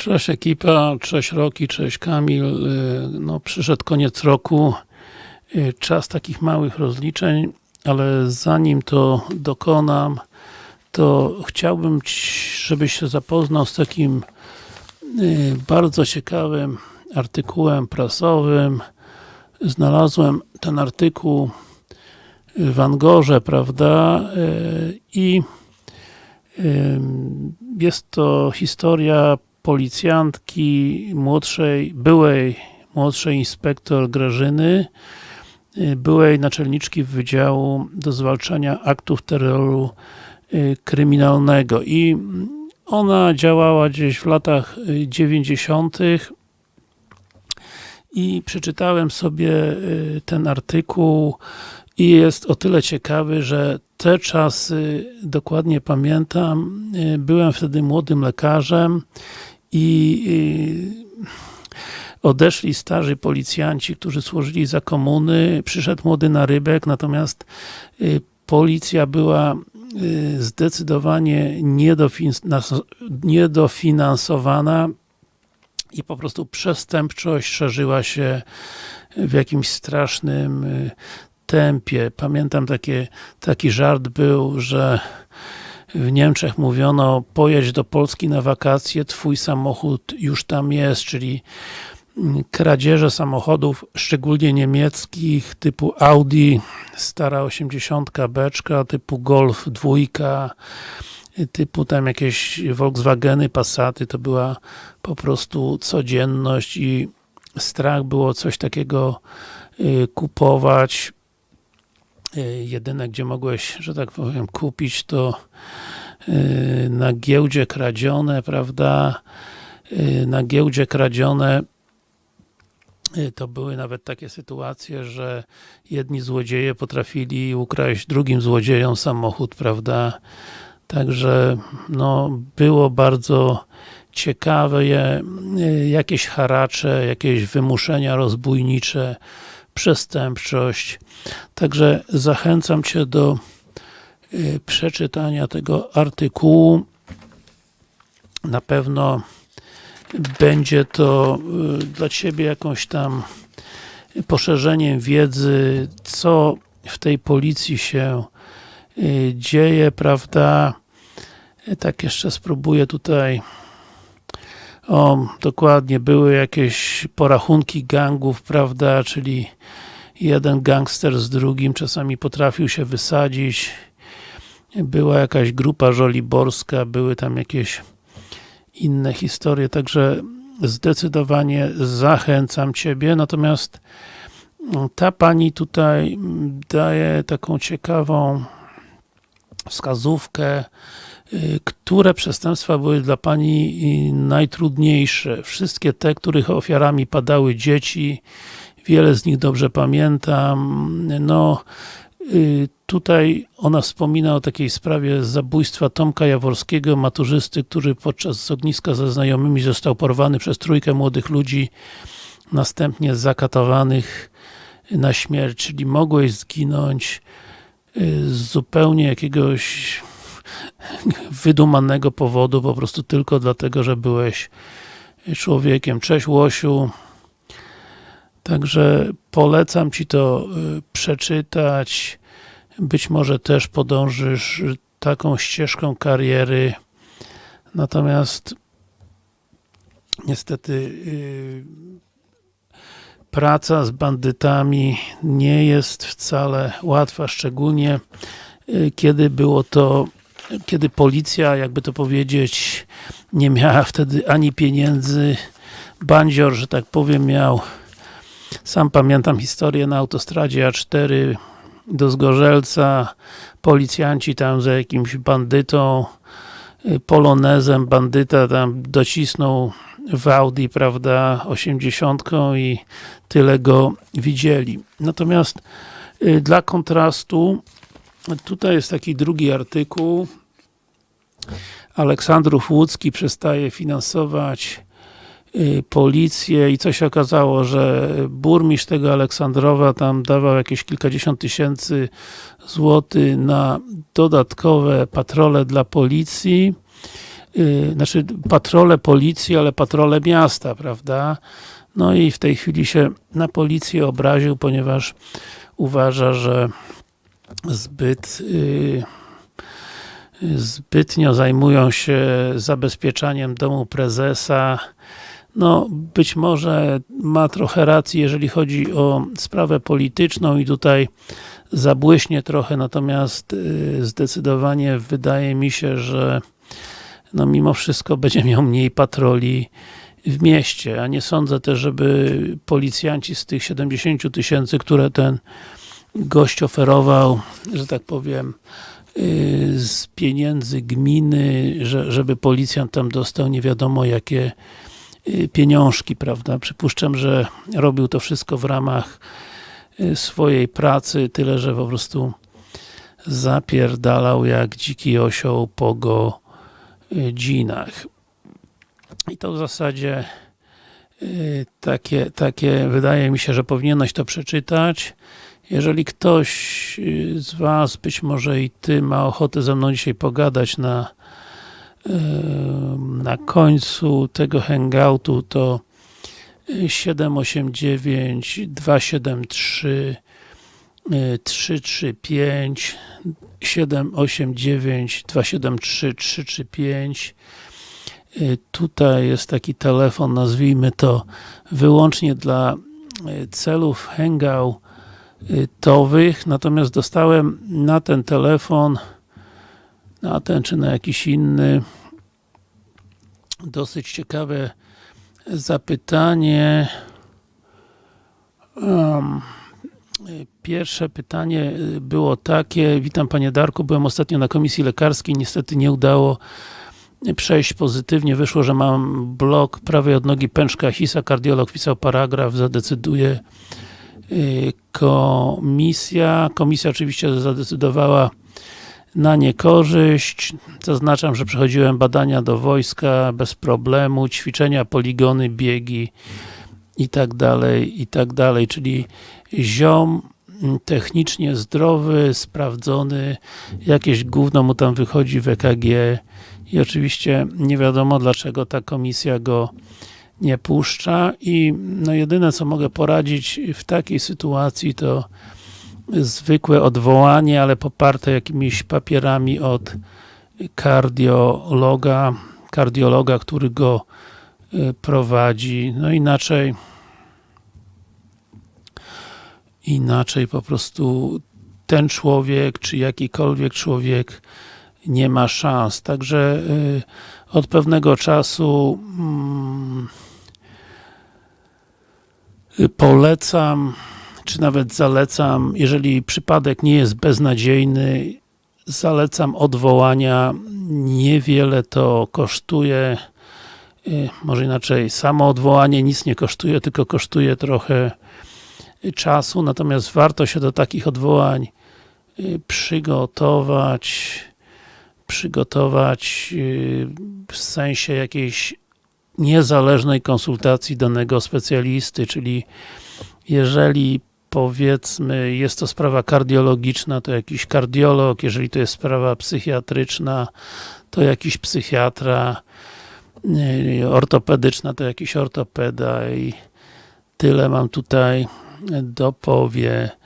Cześć ekipa, cześć Roki, cześć Kamil. Y, No, przyszedł koniec roku, y, czas takich małych rozliczeń, ale zanim to dokonam, to chciałbym, ci- żebyś się zapoznał z takim y, bardzo ciekawym artykułem prasowym. Znalazłem ten artykuł w Angorze, prawda, i Jest to historia policjantki młodszej, byłej młodszej inspektor Grażyny, y, byłej naczelniczki Wydziału do Zwalczania Aktów Terroru y, Kryminalnego i ona działała gdzieś w latach y, 90. i przeczytałem sobie y, ten artykuł i jest o tyle ciekawy, że te czasy dokładnie pamiętam. Y, Byłem wtedy młodym lekarzem i y, odeszli starzy policjanci, którzy służyli za komuny. Przyszedł młody narybek, natomiast y, policja była y, zdecydowanie niedofinans- niedofinansowana i po prostu przestępczość szerzyła się w jakimś strasznym tempie. Pamiętam takie, taki żart był, że w Niemczech mówiono pojedź do Polski na wakacje, twój samochód już tam jest, czyli mm, kradzieże samochodów, szczególnie niemieckich, typu Audi, stara 80 beczka, typu Golf dwójka, typu tam jakieś Volkswageny, Passaty, to była po prostu codzienność i strach było coś takiego y, kupować. Y, Jedyne, gdzie mogłeś, że tak powiem, kupić to y, na giełdzie kradzione, prawda? Y, Na giełdzie kradzione to były nawet takie sytuacje, że jedni złodzieje potrafili ukraść drugim złodziejom samochód, prawda? Także no, było bardzo ciekawe, jakieś haracze, jakieś wymuszenia rozbójnicze, przestępczość. Także zachęcam Cię do y, przeczytania tego artykułu. Na pewno będzie to y, dla Ciebie jakąś tam poszerzeniem wiedzy, co w tej policji się y, dzieje, prawda? Tak jeszcze spróbuję tutaj o, dokładnie, były jakieś porachunki gangów, prawda, czyli jeden gangster z drugim czasami potrafił się wysadzić. Była jakaś grupa żoliborska, były tam jakieś inne historie, także zdecydowanie zachęcam Ciebie, natomiast mm, ta pani tutaj mm, daje taką ciekawą wskazówkę, które przestępstwa były dla Pani y, najtrudniejsze. Wszystkie te, których ofiarami padały dzieci, wiele z nich dobrze pamiętam. No, y, tutaj ona wspomina o takiej sprawie zabójstwa Tomka Jaworskiego, maturzysty, który podczas ogniska ze znajomymi został porwany przez trójkę młodych ludzi, następnie zakatowanych na śmierć, czyli mogłeś zginąć y, z zupełnie jakiegoś wydumanego powodu, po prostu tylko dlatego, że byłeś człowiekiem. Cześć Łosiu. Także polecam Ci to y, przeczytać. Być może też podążysz taką ścieżką kariery. Natomiast niestety y, praca z bandytami nie jest wcale łatwa, szczególnie y, kiedy było to, kiedy policja, jakby to powiedzieć, nie miała wtedy ani pieniędzy, bandzior, że tak powiem, miał sam pamiętam historię na autostradzie A4 do Zgorzelca, policjanci tam za jakimś bandytą, y, polonezem, bandyta tam docisnął w Audi, prawda, 80 i tyle go widzieli. Natomiast y, dla kontrastu tutaj jest taki drugi artykuł Aleksandrów Łódzki przestaje finansować y, policję i co się okazało, że burmistrz tego Aleksandrowa tam dawał jakieś kilkadziesiąt tysięcy złotych na dodatkowe patrole dla policji, yy, znaczy patrole policji, ale patrole miasta, prawda? No i w tej chwili się na policję obraził, ponieważ uważa, że zbyt yy, zbytnio zajmują się zabezpieczaniem domu prezesa. No, być może ma trochę racji, jeżeli chodzi o sprawę polityczną i tutaj zabłyśnie trochę, natomiast y, zdecydowanie wydaje mi się, że no mimo wszystko będzie miał mniej patroli w mieście, a nie sądzę też, żeby policjanci z tych 70 tysięcy, które ten gość oferował, że tak powiem, z pieniędzy gminy, że, żeby policjant tam dostał nie wiadomo jakie y, pieniążki, prawda? Przypuszczam, że robił to wszystko w ramach y, swojej pracy, tyle, że po prostu zapierdalał jak dziki osioł po godzinach. I to w zasadzie takie, takie wydaje mi się, że powinieneś to przeczytać. Jeżeli ktoś z Was, być może i Ty, ma ochotę ze mną dzisiaj pogadać na, na końcu tego hangoutu, to 789 273 335 789 273 335 Tutaj jest taki telefon, nazwijmy to wyłącznie dla celów hangout towych, natomiast dostałem na ten telefon, na ten czy na jakiś inny, dosyć ciekawe zapytanie. Um, pierwsze pytanie było takie, witam Panie Darku, byłem ostatnio na komisji lekarskiej, niestety nie udało przejść pozytywnie, wyszło, że mam blok prawej odnogi pęczka Hisa, kardiolog pisał paragraf, zadecyduje komisja. Komisja oczywiście zadecydowała na niekorzyść. Zaznaczam, że przechodziłem badania do wojska bez problemu, ćwiczenia, poligony, biegi i tak dalej, i tak dalej, czyli ziom technicznie zdrowy, sprawdzony, jakieś gówno mu tam wychodzi w EKG i oczywiście nie wiadomo dlaczego ta komisja go nie puszcza i no jedyne co mogę poradzić w takiej sytuacji to zwykłe odwołanie, ale poparte jakimiś papierami od kardiologa, kardiologa, który go y, prowadzi, no inaczej inaczej po prostu ten człowiek, czy jakikolwiek człowiek nie ma szans, także y, od pewnego czasu mm, polecam, czy nawet zalecam, jeżeli przypadek nie jest beznadziejny, zalecam odwołania, niewiele to kosztuje, y, może inaczej, samo odwołanie nic nie kosztuje, tylko kosztuje trochę czasu, natomiast warto się do takich odwołań y, przygotować, przygotować y, w sensie jakiejś niezależnej konsultacji danego specjalisty, czyli jeżeli powiedzmy jest to sprawa kardiologiczna, to jakiś kardiolog, jeżeli to jest sprawa psychiatryczna, to jakiś psychiatra, y, ortopedyczna, to jakiś ortopeda i tyle mam tutaj do powiedzenia.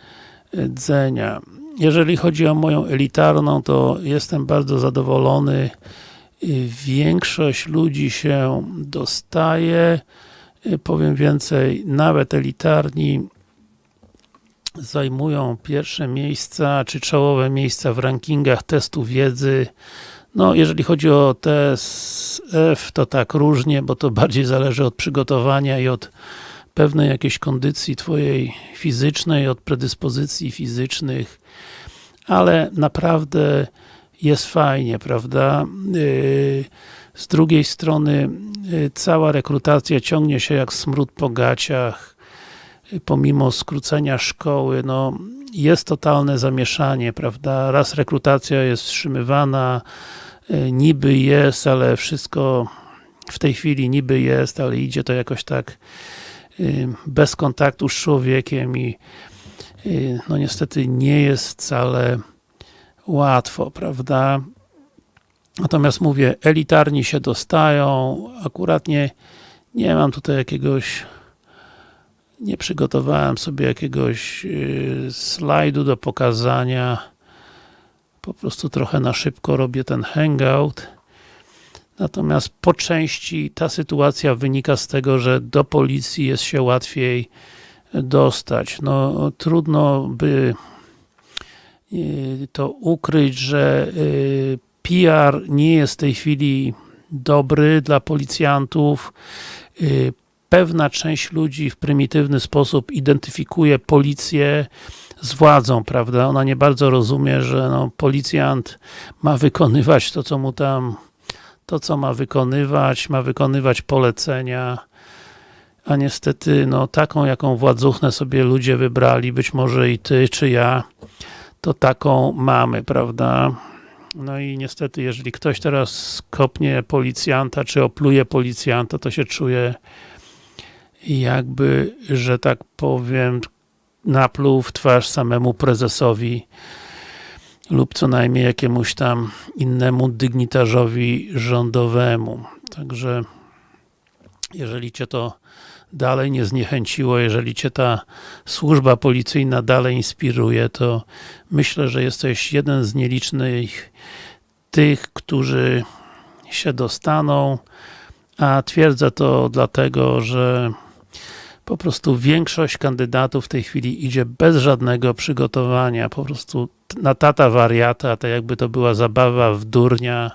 Jeżeli chodzi o moją elitarną, to jestem bardzo zadowolony większość ludzi się dostaje, powiem więcej, nawet elitarni zajmują pierwsze miejsca, czy czołowe miejsca w rankingach testu wiedzy. No, jeżeli chodzi o test F, to tak różnie, bo to bardziej zależy od przygotowania i od pewnej jakiejś kondycji twojej fizycznej, od predyspozycji fizycznych, ale naprawdę jest fajnie, prawda? Y, z drugiej strony y, cała rekrutacja ciągnie się jak smród po gaciach, y, pomimo skrócenia szkoły, no jest totalne zamieszanie, prawda? Raz rekrutacja jest wstrzymywana, niby jest, ale wszystko w tej chwili niby jest, ale idzie to jakoś tak bez kontaktu z człowiekiem i no niestety nie jest wcale łatwo, prawda? Natomiast mówię, elitarni się dostają, akurat nie, nie mam tutaj jakiegoś nie przygotowałem sobie jakiegoś yy, slajdu do pokazania po prostu trochę na szybko robię ten hangout natomiast po części ta sytuacja wynika z tego, że do policji jest się łatwiej dostać. No trudno by to ukryć, że yy, PR nie jest w tej chwili dobry dla policjantów. Yy, pewna część ludzi w prymitywny sposób identyfikuje policję z władzą, prawda? Ona nie bardzo rozumie, że no, policjant ma wykonywać to, co mu tam to, co ma wykonywać, ma wykonywać polecenia, a niestety, no taką, jaką władzuchnę sobie ludzie wybrali, być może i ty, czy ja, to taką mamy, prawda? No i niestety, jeżeli ktoś teraz kopnie policjanta, czy opluje policjanta, to się czuje jakby, że tak powiem, napluł w twarz samemu prezesowi lub co najmniej jakiemuś tam innemu dygnitarzowi rządowemu. Także jeżeli Cię to dalej nie zniechęciło, jeżeli Cię ta służba policyjna dalej inspiruje, to myślę, że jesteś jeden z nielicznych tych, którzy się dostaną, a twierdzę to dlatego, że po prostu większość kandydatów w tej chwili idzie bez żadnego przygotowania, po prostu na tata wariata, tak jakby to była zabawa w durnia,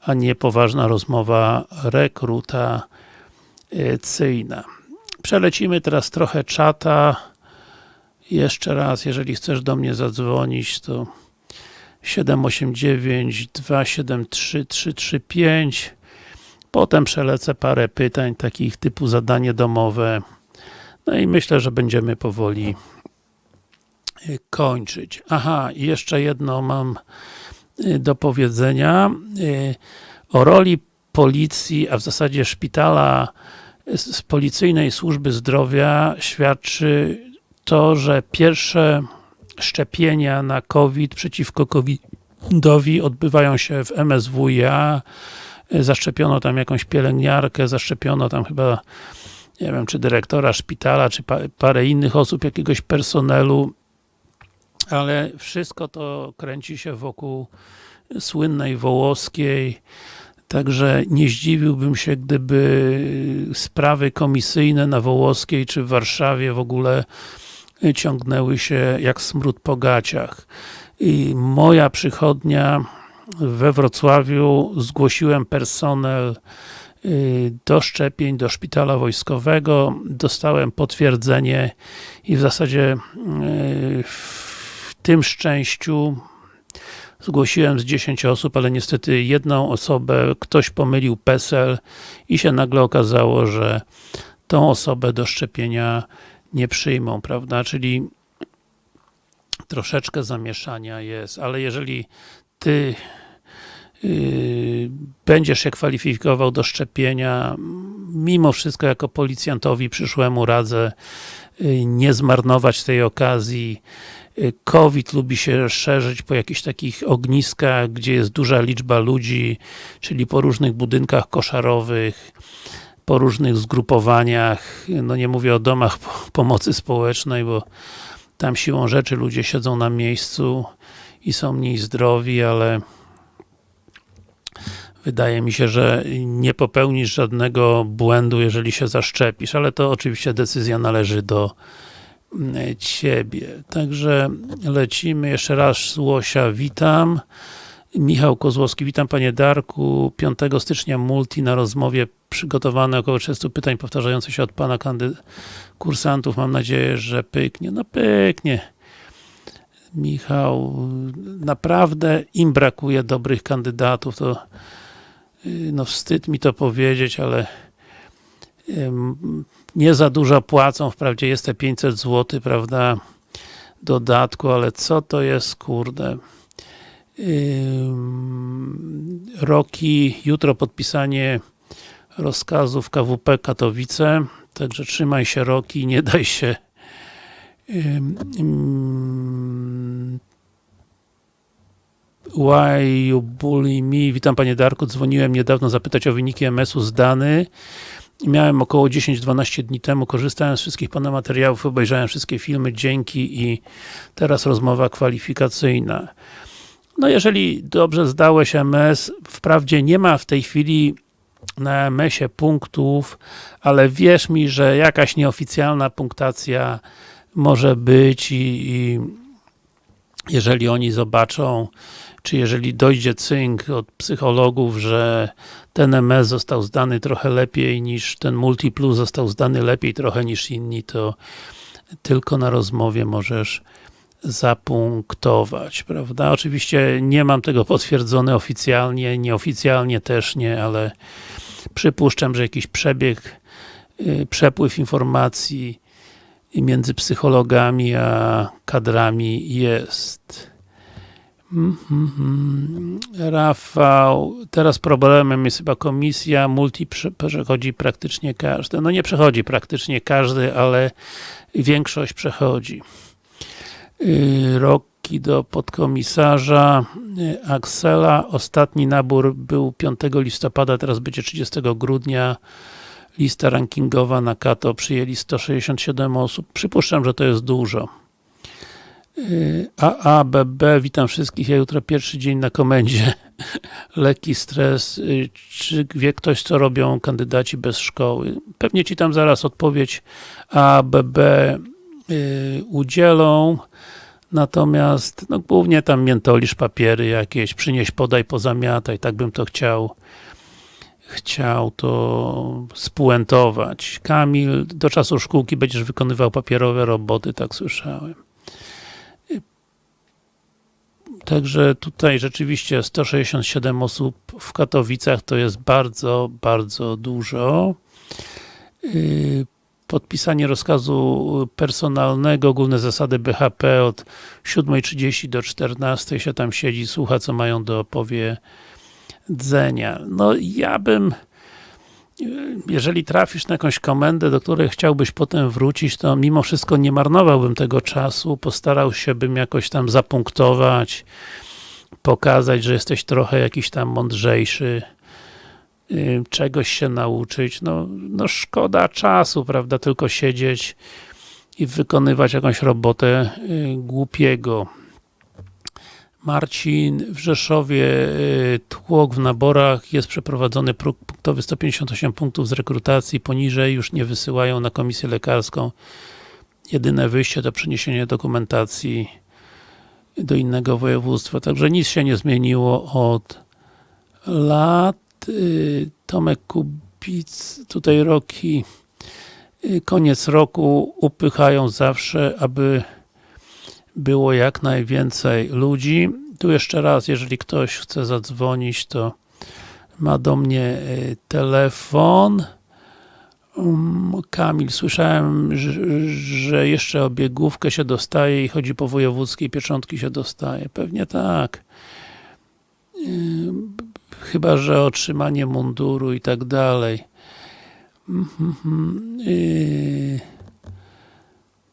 a nie poważna rozmowa rekrutacyjna. Przelecimy teraz trochę czata. Jeszcze raz, jeżeli chcesz do mnie zadzwonić, to 789 273 335 Potem przelecę parę pytań, takich typu zadanie domowe. No i myślę, że będziemy powoli y, kończyć. Aha, jeszcze jedno mam y, do powiedzenia y, o roli policji, a w zasadzie szpitala z policyjnej służby zdrowia świadczy to, że pierwsze szczepienia na COVID przeciwko COVID-owi odbywają się w MSWiA. Zaszczepiono tam jakąś pielęgniarkę, zaszczepiono tam chyba nie wiem, czy dyrektora szpitala, czy parę innych osób, jakiegoś personelu, ale wszystko to kręci się wokół słynnej Wołoskiej, także nie zdziwiłbym się, gdyby sprawy komisyjne na Wołoskiej, czy w Warszawie w ogóle ciągnęły się jak smród po gaciach. I moja przychodnia we Wrocławiu zgłosiłem personel Y, do szczepień, do szpitala wojskowego, dostałem potwierdzenie i w zasadzie y, w tym szczęściu zgłosiłem z 10 osób, ale niestety jedną osobę ktoś pomylił PESEL i się nagle okazało, że tą osobę do szczepienia nie przyjmą, prawda, czyli troszeczkę zamieszania jest, ale jeżeli ty Yy, będziesz się kwalifikował do szczepienia, mimo wszystko jako policjantowi przyszłemu radzę yy, nie zmarnować tej okazji. Yy, COVID lubi się szerzyć po jakichś takich ogniskach, gdzie jest duża liczba ludzi, czyli po różnych budynkach koszarowych, po różnych zgrupowaniach, no nie mówię o domach pomocy społecznej, bo tam siłą rzeczy ludzie siedzą na miejscu i są mniej zdrowi, ale wydaje mi się, że nie popełnisz żadnego błędu, jeżeli się zaszczepisz, ale to oczywiście decyzja należy do Ciebie. Także lecimy. Jeszcze raz Łosia, witam. Michał Kozłowski, witam Panie Darku. 5 stycznia multi na rozmowie przygotowane około 30 pytań powtarzających się od Pana kursantów. Mam nadzieję, że pyknie. No pyknie. Michał, naprawdę im brakuje dobrych kandydatów, to no wstyd mi to powiedzieć, ale nie za dużo płacą, wprawdzie jest te 500 zł, prawda, dodatku, ale co to jest, kurde. Roki, jutro podpisanie rozkazów KWP Katowice, także trzymaj się Roki, nie daj się Why you bully me? Witam panie Darku, dzwoniłem niedawno zapytać o wyniki MS-u z Dany. Miałem około 10-12 dni temu, korzystałem z wszystkich pana materiałów, obejrzałem wszystkie filmy, dzięki i teraz rozmowa kwalifikacyjna. No jeżeli dobrze zdałeś MS, wprawdzie nie ma w tej chwili na MS-ie punktów, ale wierz mi, że jakaś nieoficjalna punktacja może być i, i jeżeli oni zobaczą, czy jeżeli dojdzie cynk od psychologów, że ten MS został zdany trochę lepiej niż ten Multiplus został zdany lepiej trochę niż inni, to tylko na rozmowie możesz zapunktować, prawda? Oczywiście nie mam tego potwierdzone oficjalnie, nieoficjalnie też nie, ale przypuszczam, że jakiś przebieg, yy, przepływ informacji między psychologami a kadrami jest. Mm -hmm. Rafał, teraz problemem jest chyba komisja, multi przechodzi praktycznie każdy. No nie przechodzi praktycznie każdy, ale większość przechodzi. Yy, Roki do podkomisarza yy, Axela, ostatni nabór był 5 listopada, teraz będzie 30 grudnia. Lista rankingowa na Kato przyjęli 167 osób. Przypuszczam, że to jest dużo. AABB, witam wszystkich, ja jutro pierwszy dzień na komendzie. Lekki stres. Czy wie ktoś, co robią kandydaci bez szkoły? Pewnie Ci tam zaraz odpowiedź AABB udzielą. Natomiast, no głównie tam miętolisz papiery jakieś, przynieś, podaj, pozamiataj, tak bym to chciał chciał to spuentować. Kamil, do czasu szkółki będziesz wykonywał papierowe roboty, tak słyszałem. Także tutaj rzeczywiście 167 osób w Katowicach to jest bardzo, bardzo dużo. Podpisanie rozkazu personalnego, ogólne zasady BHP od 7.30 do 14.00 się tam siedzi, słucha co mają do opowiedzenia. No ja bym jeżeli trafisz na jakąś komendę, do której chciałbyś potem wrócić, to mimo wszystko nie marnowałbym tego czasu, postarał się bym jakoś tam zapunktować, pokazać, że jesteś trochę jakiś tam mądrzejszy, y, czegoś się nauczyć, no, no szkoda czasu, prawda, tylko siedzieć i wykonywać jakąś robotę y, głupiego. Marcin, w Rzeszowie y, tłok w naborach, jest przeprowadzony próg punktowy 158 punktów z rekrutacji, poniżej już nie wysyłają na komisję lekarską. Jedyne wyjście to przeniesienie dokumentacji do innego województwa, także nic się nie zmieniło od lat. Y, Tomek Kubic, tutaj roki, y, koniec roku upychają zawsze, aby było jak najwięcej ludzi. Tu jeszcze raz, jeżeli ktoś chce zadzwonić, to ma do mnie y, telefon. Um, Kamil, słyszałem, że jeszcze obiegówkę się dostaje i chodzi po wojewódzkiej, pieczątki się dostaje. Pewnie tak. Chyba, że otrzymanie munduru i tak dalej. Mhm, y,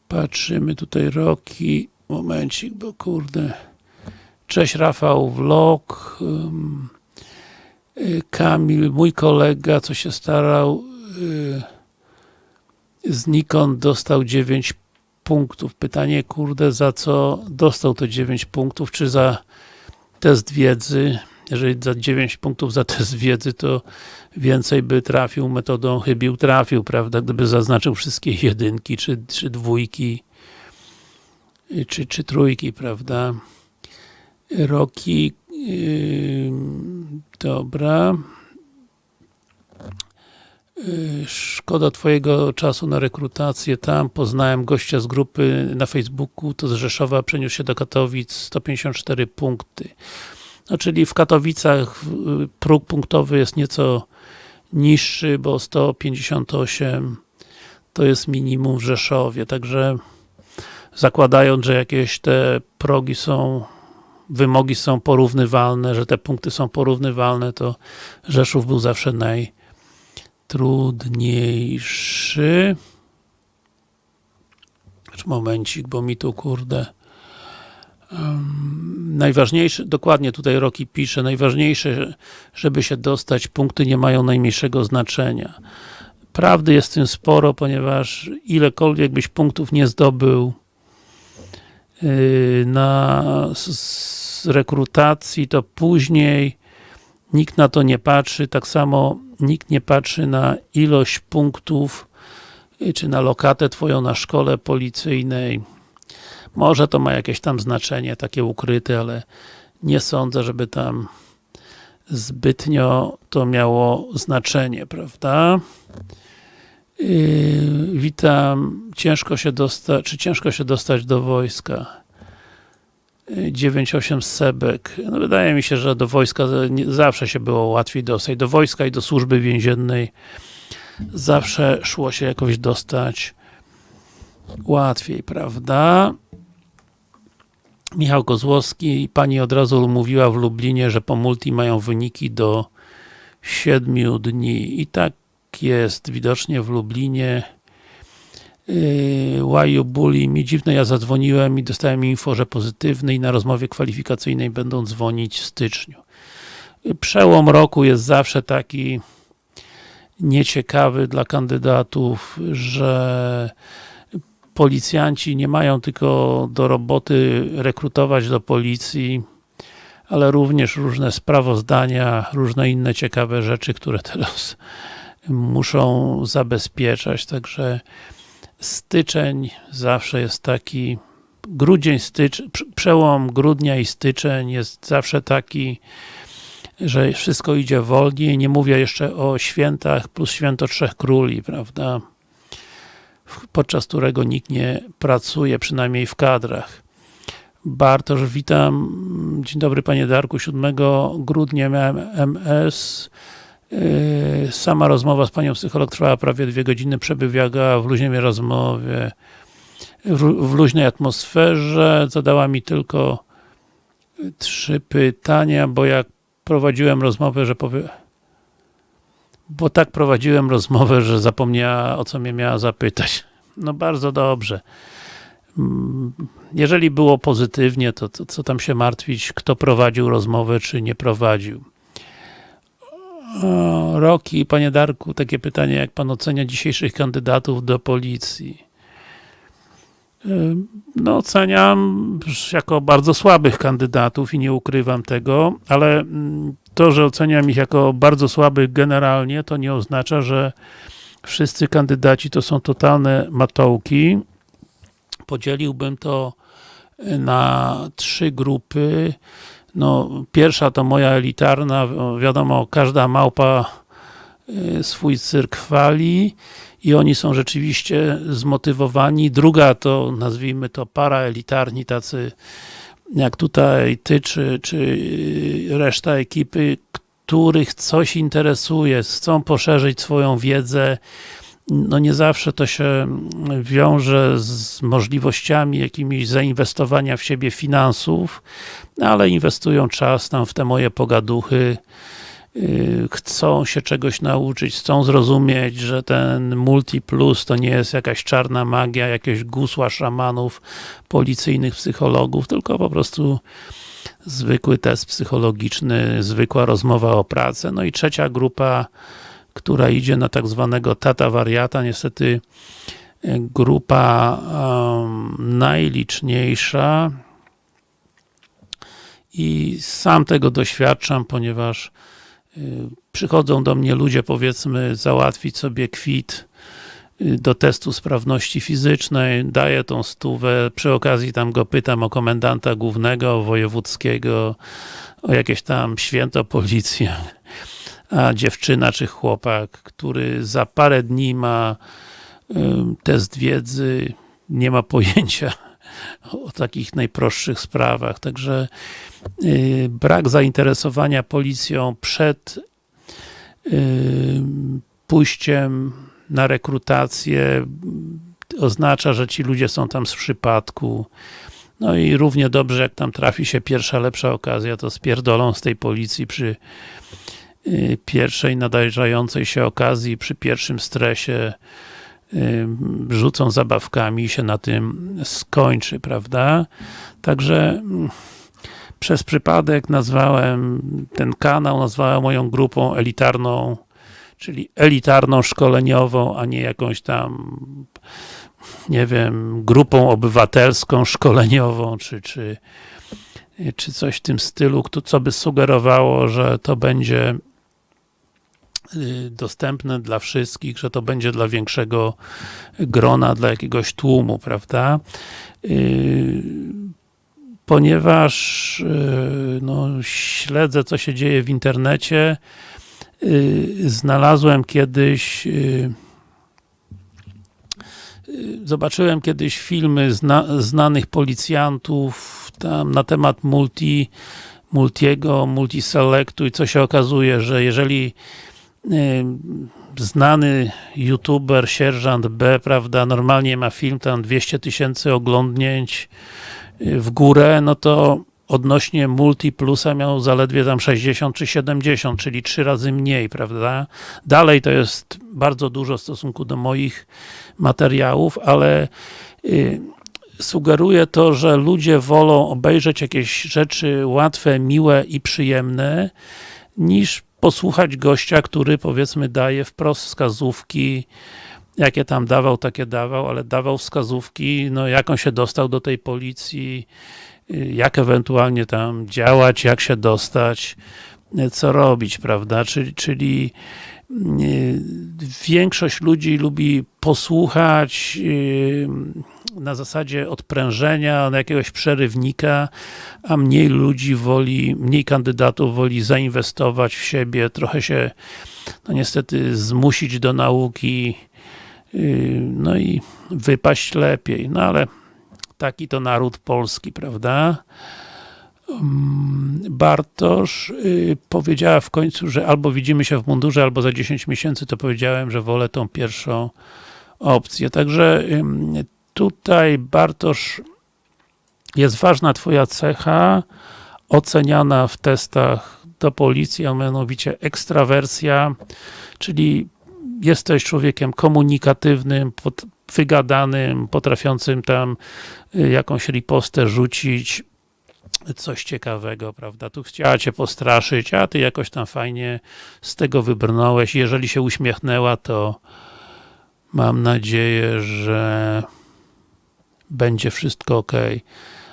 patrzymy tutaj roki. Momencik, bo kurde. Cześć Rafał Vlog. Y, Kamil, mój kolega, co się starał y, z Nikon dostał 9 punktów. Pytanie, kurde, za co dostał to 9 punktów? Czy za test wiedzy? Jeżeli za 9 punktów za test wiedzy, to więcej by trafił metodą chybił trafił, prawda? Gdyby zaznaczył wszystkie jedynki, czy, czy dwójki, czy, czy trójki, prawda? Roki, yy, dobra. Yy, szkoda twojego czasu na rekrutację tam, poznałem gościa z grupy na Facebooku, to z Rzeszowa przeniósł się do Katowic, 154 punkty. No, czyli w Katowicach yy, próg punktowy jest nieco niższy, bo 158 to jest minimum w Rzeszowie, także zakładając, że jakieś te progi są wymogi są porównywalne, że te punkty są porównywalne, to Rzeszów był zawsze najtrudniejszy. Momencik, bo mi tu kurde najważniejsze, dokładnie tutaj Roki pisze, najważniejsze, żeby się dostać, punkty nie mają najmniejszego znaczenia. Prawdy jest w tym sporo, ponieważ ilekolwiek byś punktów nie zdobył na z rekrutacji, to później nikt na to nie patrzy, tak samo nikt nie patrzy na ilość punktów, yy, czy na lokatę twoją na szkole policyjnej, może to ma jakieś tam znaczenie, takie ukryte, ale nie sądzę, żeby tam zbytnio to miało znaczenie, prawda? Yy, witam, ciężko się dostać, czy ciężko się dostać do wojska? 98 yy, Sebek. No wydaje mi się, że do wojska zawsze się było łatwiej dostać. Do wojska i do służby więziennej zawsze szło się jakoś dostać łatwiej, prawda? Michał Kozłowski, pani od razu mówiła w Lublinie, że po multi mają wyniki do 7 dni i tak jest widocznie w Lublinie Łaju Buli, mi dziwne, ja zadzwoniłem i dostałem info, że pozytywny i na rozmowie kwalifikacyjnej będą dzwonić w styczniu. Przełom roku jest zawsze taki nieciekawy dla kandydatów, że policjanci nie mają tylko do roboty rekrutować do policji, ale również różne sprawozdania, różne inne ciekawe rzeczy, które teraz muszą zabezpieczać, także styczeń zawsze jest taki grudzień, stycz, przełom grudnia i styczeń jest zawsze taki, że wszystko idzie wolniej, nie mówię jeszcze o świętach plus święto Trzech Króli, prawda? podczas którego nikt nie pracuje, przynajmniej w kadrach. Bartosz, witam. Dzień dobry Panie Darku. 7 grudnia miałem MS. Yy, sama rozmowa z Panią psycholog trwała prawie dwie godziny, przebiegała w luźnej rozmowie, w luźnej atmosferze. Zadała mi tylko trzy pytania, bo jak prowadziłem rozmowę, że powie bo tak prowadziłem rozmowę, że zapomniała o co mnie miała zapytać. No bardzo dobrze. Jeżeli było pozytywnie, to, to co tam się martwić, kto prowadził rozmowę, czy nie prowadził. O, Roki, panie Darku, takie pytanie, jak pan ocenia dzisiejszych kandydatów do policji? No oceniam jako bardzo słabych kandydatów i nie ukrywam tego, ale mm, to, że oceniam ich jako bardzo słabych generalnie, to nie oznacza, że wszyscy kandydaci to są totalne matołki. Podzieliłbym to na trzy grupy. No, pierwsza to moja elitarna, wiadomo, każda małpa y, swój cyrk chwali i oni są rzeczywiście zmotywowani. Druga to, nazwijmy to paraelitarni, tacy jak tutaj ty, czy, czy reszta ekipy, których coś interesuje, chcą poszerzyć swoją wiedzę, no nie zawsze to się wiąże z możliwościami jakimiś zainwestowania w siebie finansów, ale inwestują czas tam w te moje pogaduchy, Y, chcą się czegoś nauczyć, chcą zrozumieć, że ten Multi Plus to nie jest jakaś czarna magia, jakieś gusła szamanów, policyjnych psychologów, tylko po prostu zwykły test psychologiczny, zwykła rozmowa o pracę. No i trzecia grupa, która idzie na tak zwanego tata wariata, niestety y, grupa najliczniejsza. I sam tego doświadczam, ponieważ przychodzą do mnie ludzie, powiedzmy, załatwić sobie kwit y, do testu sprawności fizycznej, daję tą stówę, przy okazji tam go pytam o komendanta głównego, wojewódzkiego, o jakieś tam święto policji, a dziewczyna czy chłopak, który za parę dni ma test wiedzy, nie ma pojęcia o takich najprostszych sprawach, także Y, brak zainteresowania policją przed pójściem na rekrutację oznacza, że ci ludzie są tam z przypadku. No i równie dobrze, jak tam trafi się pierwsza, lepsza okazja, to spierdolą z tej policji przy pierwszej nadejrzającej się okazji, przy pierwszym stresie y, rzucą zabawkami i się na tym skończy, prawda? Także mm, przez przypadek nazwałem ten kanał, nazwałem moją grupą elitarną, czyli elitarną szkoleniową, a nie jakąś tam nie wiem, grupą obywatelską, szkoleniową, czy, czy, czy coś w tym stylu, co by sugerowało, że to będzie y, dostępne dla wszystkich, że to będzie dla większego grona, dla jakiegoś tłumu, prawda? Y, ponieważ y, no, śledzę, co się dzieje w internecie, znalazłem kiedyś zobaczyłem kiedyś filmy zna, znanych policjantów tam na temat multi, multiego, multiselectu i co się okazuje, że jeżeli y, znany youtuber, sierżant B, prawda, normalnie ma film tam 200 tysięcy oglądnięć y, w górę, no to odnośnie Multi Plusa miał zaledwie tam 60 czy 70, czyli trzy razy mniej, prawda? Dalej to jest bardzo dużo w stosunku do moich materiałów, ale y, sugeruje to, że ludzie wolą obejrzeć jakieś rzeczy łatwe, miłe i przyjemne, niż posłuchać gościa, który powiedzmy daje wprost wskazówki, jakie tam dawał, takie dawał, ale dawał wskazówki, no jak on się dostał do tej policji, jak ewentualnie tam działać, jak się dostać, co robić, prawda? Czyli, czyli większość ludzi lubi posłuchać na zasadzie odprężenia, na jakiegoś przerywnika, a mniej ludzi woli, mniej kandydatów woli zainwestować w siebie, trochę się no niestety zmusić do nauki, no i wypaść lepiej, no ale taki to naród polski, prawda? Mm, Bartosz y, powiedziała w końcu, że albo widzimy się w mundurze, albo za 10 miesięcy, to powiedziałem, że wolę tą pierwszą opcję. Także tutaj Bartosz jest ważna twoja cecha, oceniana w testach do policji, a mianowicie ekstrawersja, czyli jesteś człowiekiem komunikatywnym, wygadanym, potrafiącym tam y, jakąś ripostę rzucić, coś ciekawego, prawda? Tu chciała cię postraszyć, a ty jakoś tam fajnie z tego wybrnąłeś. Jeżeli się uśmiechnęła, to mam nadzieję, że będzie wszystko ok.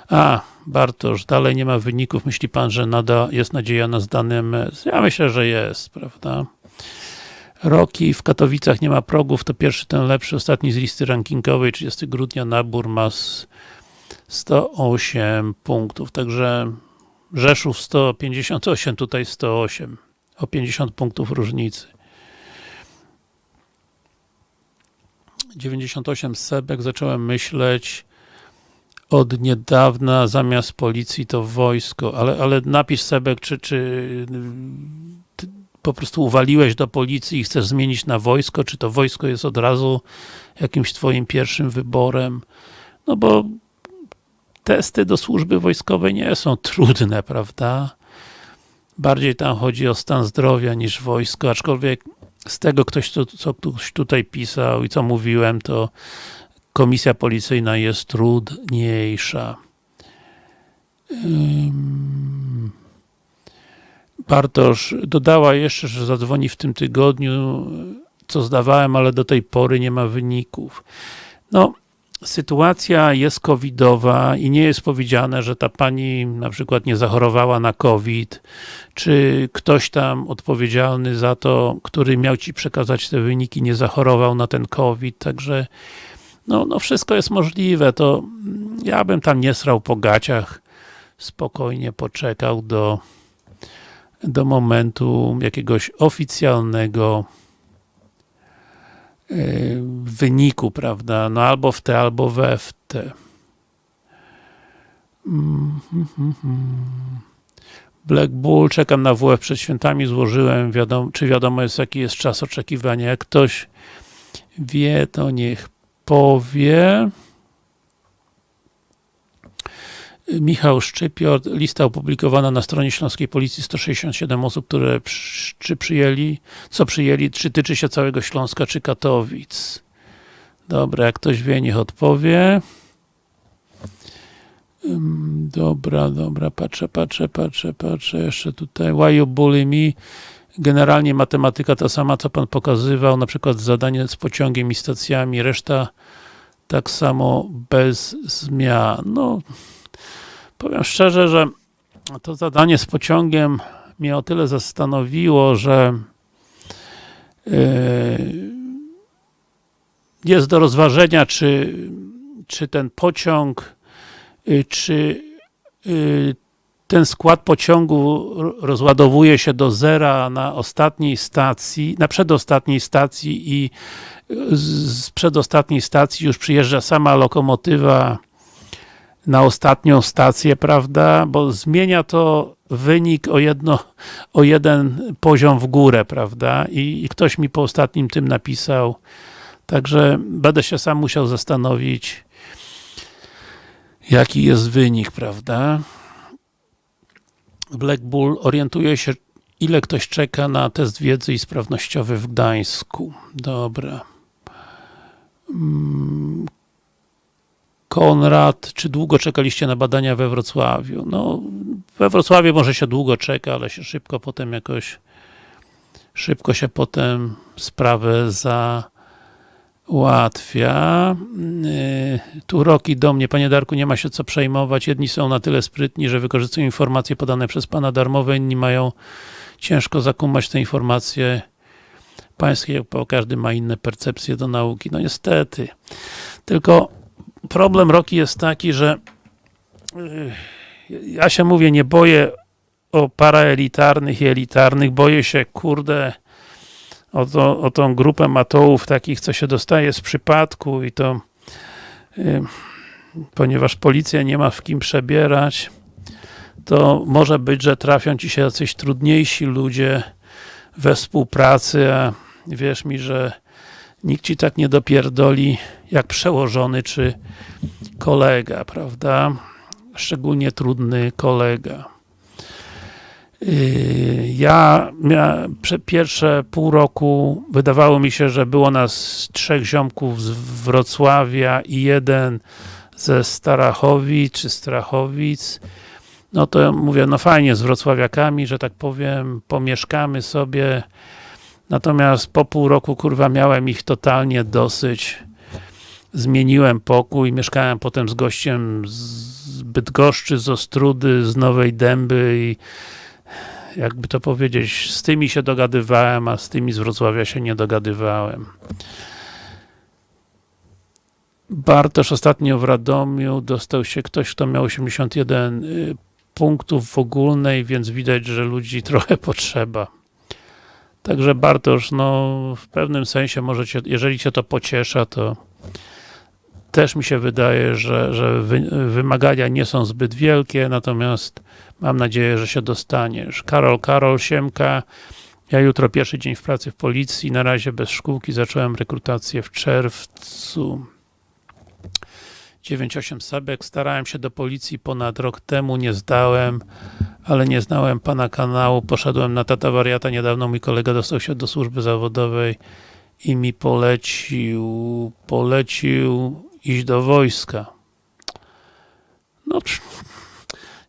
A, Bartosz, dalej nie ma wyników. Myśli pan, że nada jest nadzieja na zdany MS? Ja myślę, że jest, prawda? Roki w Katowicach nie ma progów, to pierwszy, ten lepszy, ostatni z listy rankingowej, 30 grudnia nabór ma 108 punktów, także Rzeszów 158, tutaj 108, o 50 punktów różnicy. 98 Sebek, zacząłem myśleć od niedawna zamiast policji to wojsko, ale, ale napisz Sebek, czy, czy po prostu uwaliłeś do policji i chcesz zmienić na wojsko, czy to wojsko jest od razu jakimś twoim pierwszym wyborem, no bo testy do służby wojskowej nie są trudne, prawda? Bardziej tam chodzi o stan zdrowia niż wojsko, aczkolwiek z tego ktoś, co, co ktoś tutaj pisał i co mówiłem, to komisja policyjna jest trudniejsza. Bartosz dodała jeszcze, że zadzwoni w tym tygodniu, co zdawałem, ale do tej pory nie ma wyników. No, sytuacja jest covidowa i nie jest powiedziane, że ta pani na przykład nie zachorowała na covid, czy ktoś tam odpowiedzialny za to, który miał ci przekazać te wyniki, nie zachorował na ten covid, także no, no wszystko jest możliwe, to ja bym tam nie srał po gaciach, spokojnie poczekał do do momentu jakiegoś oficjalnego e, wyniku, prawda, no albo w te, albo we w te. Black Bull, czekam na WF przed świętami, złożyłem, wiadomo, czy wiadomo jest jaki jest czas oczekiwania, jak ktoś wie, to niech powie. Michał Szczypior, lista opublikowana na stronie Śląskiej Policji, 167 osób, które czy przyjęli, co przyjęli, czy tyczy się całego Śląska, czy Katowic. Dobra, jak ktoś wie, niech odpowie. Dobra, dobra, patrzę, patrzę, patrzę, patrzę, jeszcze tutaj, why you bully me? Generalnie matematyka ta sama, co Pan pokazywał, na przykład zadanie z pociągiem i stacjami, reszta tak samo bez zmian. No, powiem szczerze, że to zadanie z pociągiem mnie o tyle zastanowiło, że yy, jest do rozważenia, czy, czy ten pociąg, yy, czy yy, ten skład pociągu ro- rozładowuje się do zera na ostatniej stacji, na przedostatniej stacji i z, z przedostatniej stacji już przyjeżdża sama lokomotywa na ostatnią stację, prawda, bo zmienia to wynik o jedno, o jeden poziom w górę, prawda, i, i ktoś mi po ostatnim tym napisał, także będę się sam musiał zastanowić, jaki jest wynik, prawda. Black Bull orientuje się, ile ktoś czeka na test wiedzy i sprawnościowy w Gdańsku. Dobra. Mm. Konrad, czy długo czekaliście na badania we Wrocławiu? No, we Wrocławiu może się długo czeka, ale się szybko potem jakoś szybko się potem sprawę załatwia. Yy, Tu Roki do mnie, panie Darku, nie ma się co przejmować. Jedni są na tyle sprytni, że wykorzystują informacje podane przez pana darmowe, inni mają ciężko zakumać te informacje pańskie, bo każdy ma inne percepcje do nauki. No niestety. Tylko problem Roki jest taki, że yy, ja się mówię, nie boję o paraelitarnych i elitarnych, boję się, kurde, o, to, o tą grupę matołów takich, co się dostaje z przypadku i to yy, ponieważ policja nie ma w kim przebierać, to może być, że trafią ci się jacyś trudniejsi ludzie we współpracy, a wierz mi, że nikt ci tak nie dopierdoli jak przełożony czy kolega, prawda? Szczególnie trudny kolega. Ja miałem pierwsze pół roku wydawało mi się, że było nas trzech ziomków z Wrocławia i jeden ze Starachowic czy Strachowic. No to mówię, no fajnie z wrocławiakami, że tak powiem, pomieszkamy sobie. Natomiast po pół roku, kurwa, miałem ich totalnie dosyć. Zmieniłem pokój, mieszkałem potem z gościem z Bydgoszczy, z Ostrudy, z Nowej Dęby i jakby to powiedzieć, z tymi się dogadywałem, a z tymi z Wrocławia się nie dogadywałem. Bartosz ostatnio w Radomiu dostał się ktoś, kto miał 81 y, punktów w ogólnej, więc widać, że ludzi trochę potrzeba. Także Bartosz, no w pewnym sensie jeżeli cię to pociesza, to też mi się wydaje, że, że wy, wymagania nie są zbyt wielkie, natomiast mam nadzieję, że się dostaniesz. Karol, Karol, Siemka, ja jutro pierwszy dzień w pracy w policji, na razie bez szkółki, zacząłem rekrutację w czerwcu. 98 Sebek, starałem się do policji ponad rok temu, nie zdałem, ale nie znałem pana kanału, poszedłem na tata wariata, niedawno mój kolega dostał się do służby zawodowej i mi polecił, polecił iść do wojska. No,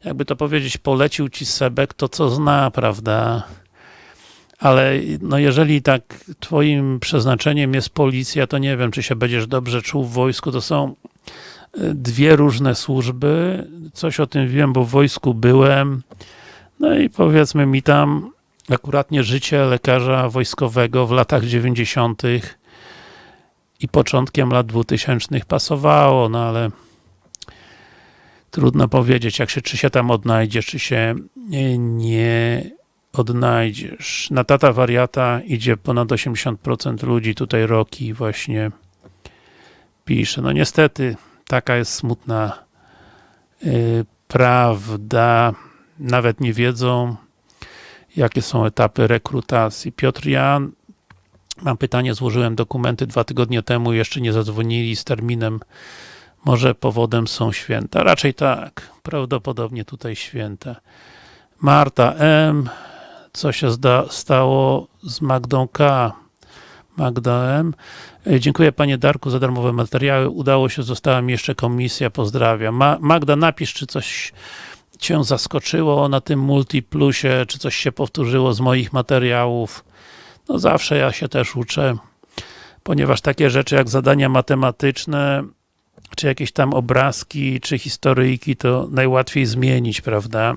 jakby to powiedzieć, polecił ci Sebek, to co zna, prawda? Ale no jeżeli tak twoim przeznaczeniem jest policja, to nie wiem, czy się będziesz dobrze czuł w wojsku, to są dwie różne służby, coś o tym wiem, bo w wojsku byłem, no i powiedzmy mi tam akuratnie życie lekarza wojskowego w latach 90 i początkiem lat 2000 pasowało, no ale trudno powiedzieć, jak się, czy się tam odnajdziesz, czy się nie odnajdziesz. Na tata wariata idzie ponad 80% ludzi, tutaj Roki właśnie pisze. No niestety, taka jest smutna yy, prawda. Nawet nie wiedzą, jakie są etapy rekrutacji. Piotr Jan, mam pytanie, złożyłem dokumenty dwa tygodnie temu, jeszcze nie zadzwonili z terminem. Może powodem są święta? Raczej tak. Prawdopodobnie tutaj święta. Marta M. Co się stało z Magdą K? Magda M. E, Dziękuję panie Darku za darmowe materiały. Udało się, została mi jeszcze komisja. Pozdrawiam. Ma Magda, napisz, czy coś cię zaskoczyło na tym Multiplusie, czy coś się powtórzyło z moich materiałów. No zawsze ja się też uczę, ponieważ takie rzeczy jak zadania matematyczne, czy jakieś tam obrazki, czy historyjki, to najłatwiej zmienić, prawda?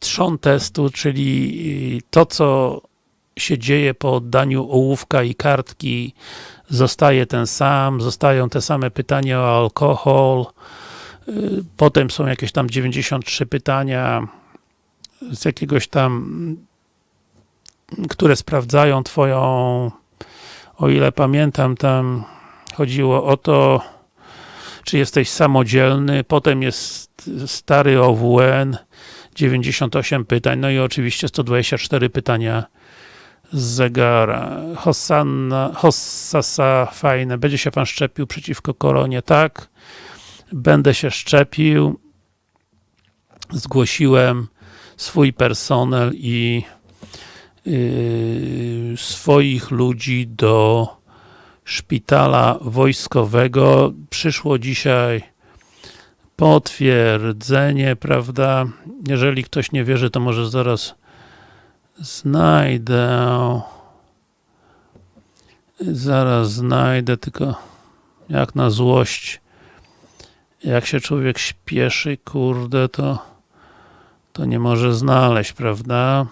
Trzon testu, czyli to, co się dzieje po oddaniu ołówka i kartki, zostaje ten sam, zostają te same pytania o alkohol, y, potem są jakieś tam 93 pytania z jakiegoś tam, które sprawdzają twoją, o ile pamiętam, tam chodziło o to, czy jesteś samodzielny, potem jest stary OWN, 98 pytań, no i oczywiście 124 pytania z zegara. Hosanna, Hossasa, fajne. Będzie się pan szczepił przeciwko koronie? Tak. Będę się szczepił. Zgłosiłem swój personel i swoich ludzi do szpitala wojskowego. Przyszło dzisiaj potwierdzenie, prawda? Jeżeli ktoś nie wierzy, to może zaraz znajdę. Zaraz znajdę, tylko jak na złość. Jak się człowiek śpieszy, kurde, to to nie może znaleźć, prawda?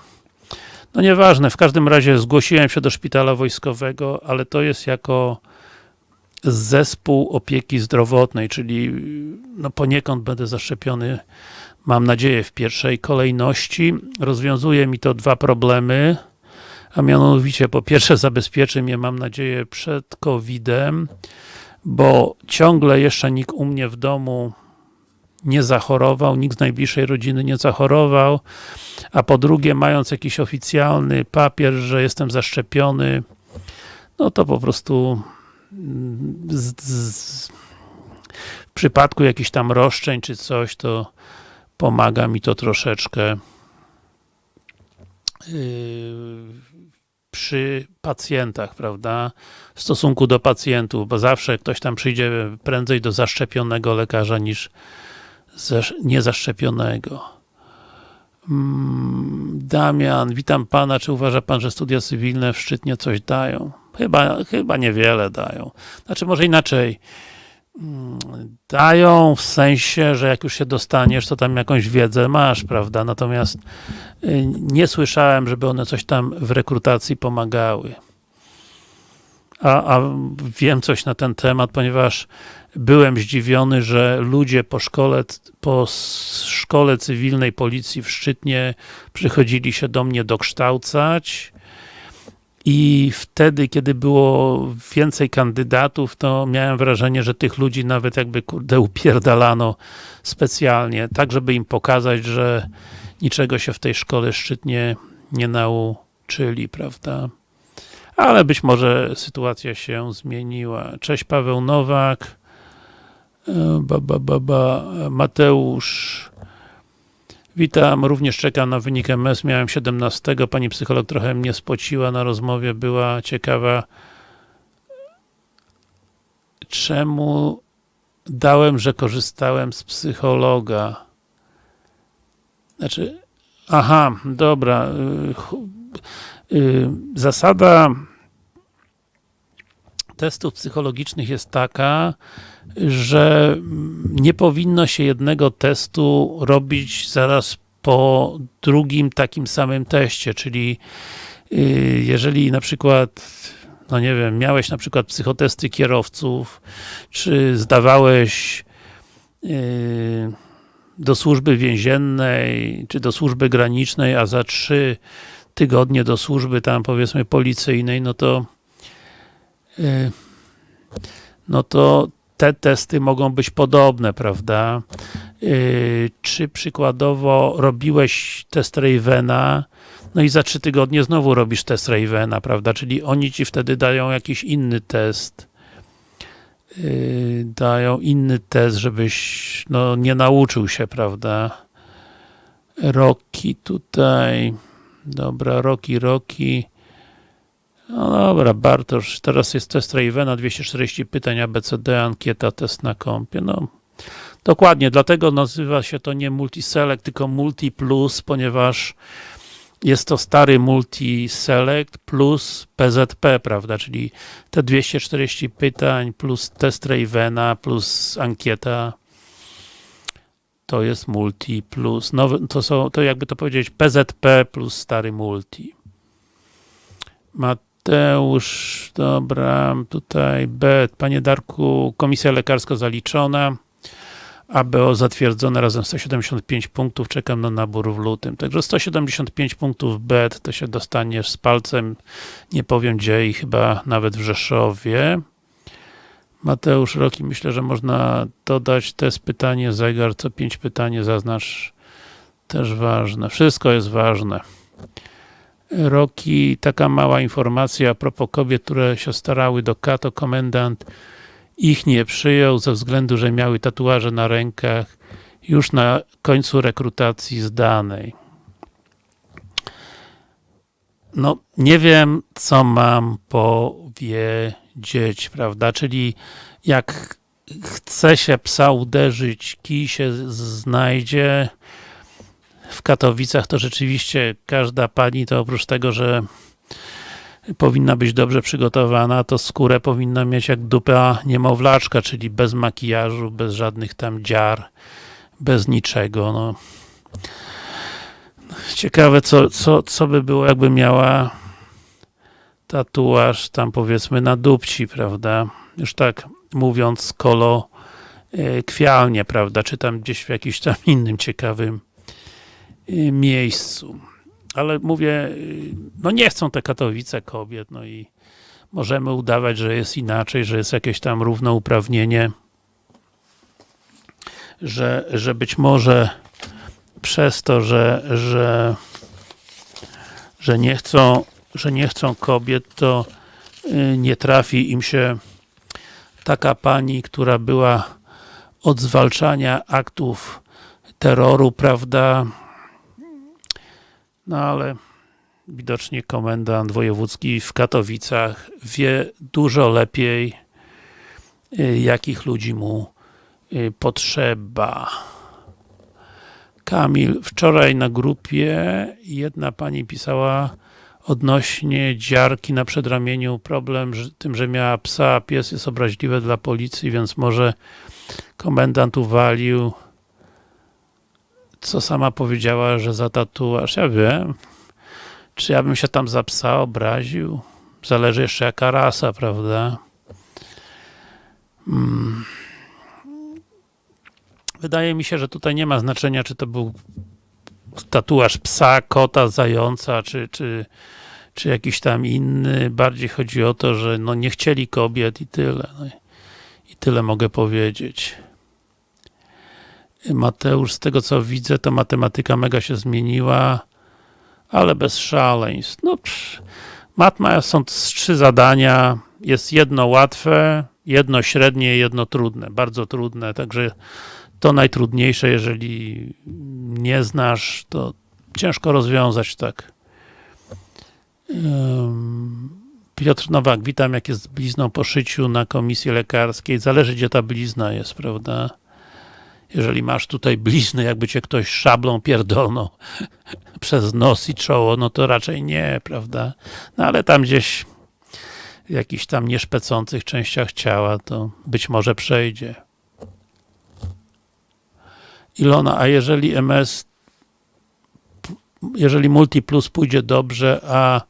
No nieważne, w każdym razie zgłosiłem się do szpitala wojskowego, ale to jest jako zespół opieki zdrowotnej, czyli no poniekąd będę zaszczepiony, mam nadzieję, w pierwszej kolejności. Rozwiązuje mi to dwa problemy, a mianowicie po pierwsze zabezpieczy mnie, mam nadzieję, przed COVID-em, bo ciągle jeszcze nikt u mnie w domu nie zachorował, nikt z najbliższej rodziny nie zachorował, a po drugie, mając jakiś oficjalny papier, że jestem zaszczepiony, no to po prostu z, z, w przypadku jakichś tam roszczeń czy coś, to pomaga mi to troszeczkę yy, przy pacjentach, prawda, w stosunku do pacjentów, bo zawsze ktoś tam przyjdzie prędzej do zaszczepionego lekarza niż niezaszczepionego. Mm, Damian, witam pana, czy uważa pan, że studia cywilne w Szczytnie coś dają? Chyba, chyba niewiele dają. Znaczy, może inaczej. Mm, dają w sensie, że jak już się dostaniesz, to tam jakąś wiedzę masz, prawda? Natomiast y, nie słyszałem, żeby one coś tam w rekrutacji pomagały. A, a wiem coś na ten temat, ponieważ byłem zdziwiony, że ludzie po szkole, po szkole cywilnej policji w Szczytnie przychodzili się do mnie dokształcać i wtedy, kiedy było więcej kandydatów, to miałem wrażenie, że tych ludzi nawet jakby kurde upierdalano specjalnie, tak żeby im pokazać, że niczego się w tej szkole szczytnie nie nauczyli, prawda? Ale być może sytuacja się zmieniła. Cześć Paweł Nowak, ba, ba, ba, ba. Mateusz. Witam, również czekam na wynik MS, miałem 17, pani psycholog trochę mnie spociła na rozmowie, była ciekawa czemu dałem, że korzystałem z psychologa. Znaczy, aha, dobra. Y, y, zasada testów psychologicznych jest taka, że nie powinno się jednego testu robić zaraz po drugim takim samym teście, czyli y, jeżeli na przykład no nie wiem, miałeś na przykład psychotesty kierowców, czy zdawałeś y, do służby więziennej, czy do służby granicznej, a za trzy tygodnie do służby tam powiedzmy policyjnej, no to y, no to te testy mogą być podobne, prawda? Yy, czy przykładowo robiłeś test Ravena, no i za trzy tygodnie znowu robisz test Ravena, prawda? Czyli oni ci wtedy dają jakiś inny test. Yy, dają inny test, żebyś no, nie nauczył się, prawda? Roki tutaj. Dobra, Roki, Roki. No dobra, Bartosz, teraz jest test Ravena, 240 pytań ABCD, ankieta, test na kompie, no dokładnie, dlatego nazywa się to nie Multiselect, tylko Multi Plus, ponieważ jest to stary Multi-Select plus PZP, prawda, czyli te 240 pytań plus test Ravena plus ankieta to jest Multi plus, nowy, to są, to jakby to powiedzieć PZP plus stary Multi. Mateusz, dobra, tutaj B, panie Darku, komisja lekarska zaliczona. ABO zatwierdzone razem 175 punktów, czekam na nabór w lutym. Także 175 punktów BET to się dostaniesz z palcem, nie powiem gdzie i chyba nawet w Rzeszowie. Mateusz Roki, myślę, że można dodać test pytanie, zegar, co 5 pytanie zaznacz też ważne. Wszystko jest ważne. Roki, taka mała informacja a propos kobiet, które się starały do Kato, komendant ich nie przyjął ze względu, że miały tatuaże na rękach już na końcu rekrutacji zdanej. No, nie wiem, co mam powiedzieć, prawda, czyli jak chce się psa uderzyć, kij się znajdzie. W Katowicach to rzeczywiście każda pani, to oprócz tego, że powinna być dobrze przygotowana, to skórę powinna mieć jak dupa niemowlaczka, czyli bez makijażu, bez żadnych tam dziar, bez niczego. No. Ciekawe, co, co, co by było, jakby miała tatuaż tam powiedzmy na dupci, prawda? Już tak mówiąc kolo e, kwialnie, prawda? Czy tam gdzieś w jakimś tam innym ciekawym miejscu. Ale mówię, no nie chcą te Katowice kobiet, no i możemy udawać, że jest inaczej, że jest jakieś tam równouprawnienie, że, że być może przez to, że, że, że nie chcą, że nie chcą kobiet, to y, nie trafi im się taka pani, która była od zwalczania aktów terroru, prawda, no ale widocznie komendant wojewódzki w Katowicach wie dużo lepiej, y, jakich ludzi mu y, potrzeba. Kamil, wczoraj na grupie jedna pani pisała odnośnie dziarki na przedramieniu, problem że, tym, że miała psa, pies jest obraźliwy dla policji, więc może komendant uwalił co sama powiedziała, że za tatuaż, ja wiem, czy ja bym się tam za psa obraził? Zależy jeszcze jaka rasa, prawda? Hmm. Wydaje mi się, że tutaj nie ma znaczenia, czy to był tatuaż psa, kota, zająca, czy, czy, czy jakiś tam inny. Bardziej chodzi o to, że no nie chcieli kobiet i tyle. No i tyle mogę powiedzieć. Mateusz, z tego co widzę, to matematyka mega się zmieniła, ale bez szaleństw. No, matma są trzy zadania, jest jedno łatwe, jedno średnie, jedno trudne, bardzo trudne, także to najtrudniejsze, jeżeli nie znasz, to ciężko rozwiązać tak. Piotr Nowak, witam, jak jest blizną po szyciu na komisji lekarskiej, zależy gdzie ta blizna jest, prawda? Jeżeli masz tutaj blizny, jakby cię ktoś szablą pierdolnął przez nos i czoło, no to raczej nie, prawda? No ale tam gdzieś w jakichś tam nieszpecących częściach ciała, to być może przejdzie. Ilona, a jeżeli MS jeżeli Multi Plus pójdzie dobrze, a